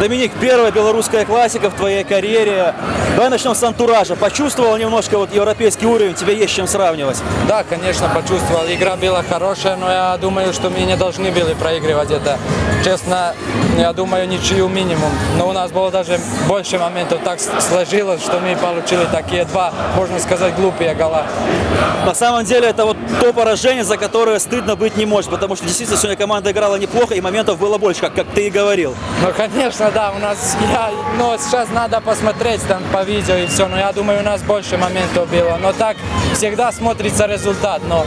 Доминик, первая белорусская классика в твоей карьере. Давай начнем с антуража. Почувствовал немножко вот европейский уровень, тебе есть чем сравнивать. Да, конечно, почувствовал. Игра была хорошая, но я думаю, что мы не должны были проигрывать это. Честно, я думаю, ничью минимум. Но у нас было даже больше моментов. Так сложилось, что мы получили такие два, можно сказать, глупые гола. На самом деле это вот то поражение, за которое стыдно быть не может, потому что действительно сегодня команда играла неплохо и моментов было больше, как, как ты и говорил. Ну, конечно, да, у нас, я, ну, сейчас надо посмотреть там по видео и все, но я думаю, у нас больше моментов было. Но так всегда смотрится результат, но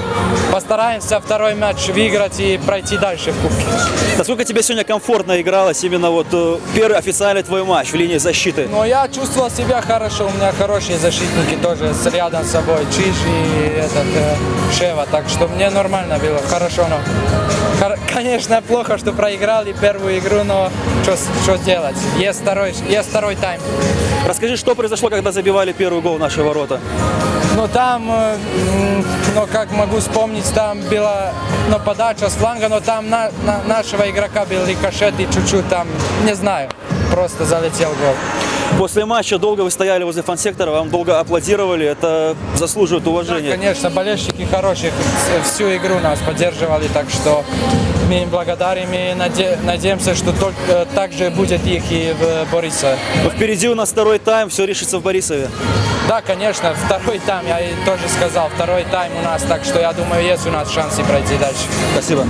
постараемся второй матч выиграть и пройти дальше в Кубке. Насколько тебе сегодня комфортно игралось именно вот э, первый официальный твой матч в линии защиты? Но я чувствовал себя хорошо, у меня хорошие защитники тоже с рядом с собой, Чиж и этот э, Шева, так что мне нормально было, хорошо, но конечно плохо, что проиграли первую игру, но что делать, есть второй, есть второй тайм. Расскажи, что произошло, когда забивали первый гол в наши ворота? Ну там, э, ну как могу вспомнить, там была ну, подача с фланга, но там на, на- нашего игрока был рикошет и чуть-чуть там, не знаю, просто залетел гол. После матча долго вы стояли возле фан-сектора, вам долго аплодировали, это заслуживает Да, уважения. конечно, болельщики хорошие, вс- всю игру нас поддерживали, так что мы им благодарим и наде- надеемся, что только э, так же будет их и в Борисове. Но впереди у нас второй тайм, все решится в Борисове. Да, конечно, второй тайм, я тоже сказал, второй тайм у нас, так что я думаю, есть у нас шансы пройти дальше. Спасибо.